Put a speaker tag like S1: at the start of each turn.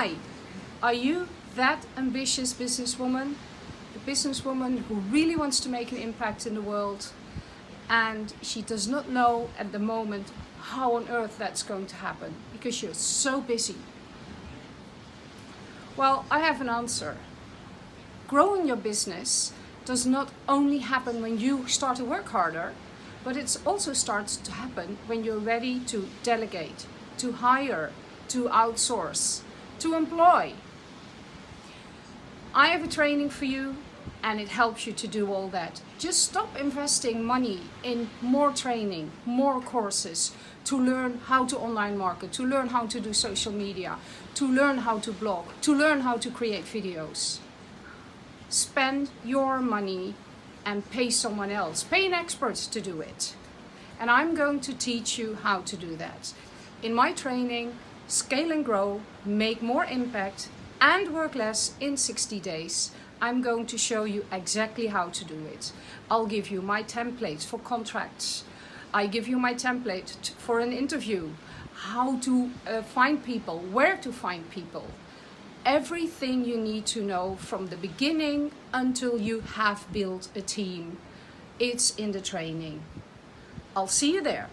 S1: Hi, are you that ambitious businesswoman? A businesswoman who really wants to make an impact in the world and she does not know at the moment how on earth that's going to happen because you're so busy. Well, I have an answer. Growing your business does not only happen when you start to work harder, but it also starts to happen when you're ready to delegate, to hire, to outsource, to employ. I have a training for you and it helps you to do all that. Just stop investing money in more training, more courses, to learn how to online market, to learn how to do social media, to learn how to blog, to learn how to create videos. Spend your money and pay someone else, pay an expert to do it. And I'm going to teach you how to do that. In my training, Scale and Grow, Make More Impact and Work Less in 60 Days, I'm going to show you exactly how to do it. I'll give you my templates for contracts. I give you my template for an interview, how to uh, find people, where to find people. Everything you need to know from the beginning until you have built a team. It's in the training. I'll see you there.